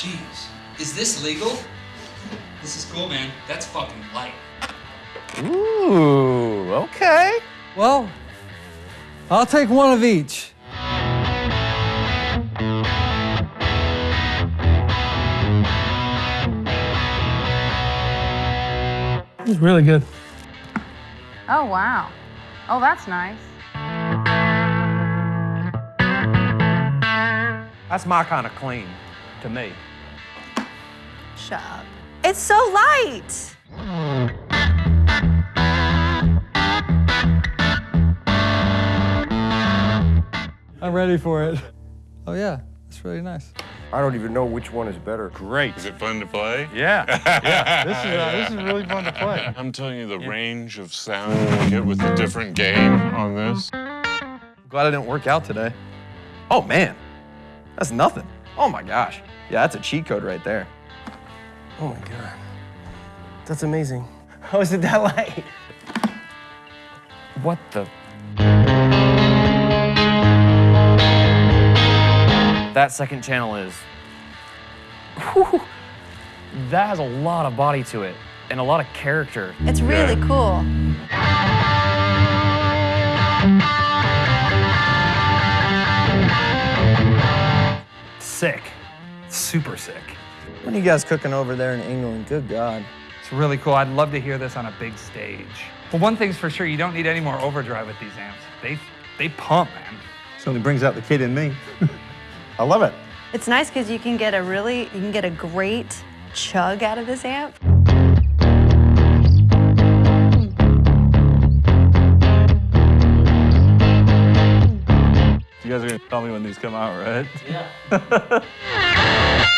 Jeez. Is this legal? This is cool, man. That's fucking light. Ooh, okay. Well, I'll take one of each. It's really good. Oh, wow. Oh, that's nice. That's my kind of clean to me. Shut up. It's so light. I'm ready for it. Oh yeah, it's really nice. I don't even know which one is better. Great. Is it fun to play? Yeah. Yeah, this is, uh, this is really fun to play. I'm telling you, the range of sound you get with a different game on this. Glad I didn't work out today. Oh man, that's nothing. Oh my gosh. Yeah, that's a cheat code right there. Oh my god. That's amazing. How oh, is it that light? What the? That second channel is. Whew, that has a lot of body to it and a lot of character. It's really cool. Sick. Super sick. What are you guys cooking over there in England? Good God. It's really cool. I'd love to hear this on a big stage. Well, one thing's for sure, you don't need any more overdrive with these amps. They, they pump, man. Certainly brings out the kid in me. I love it. It's nice because you can get a really, you can get a great chug out of this amp. You guys are gonna tell me when these come out, right? Yeah.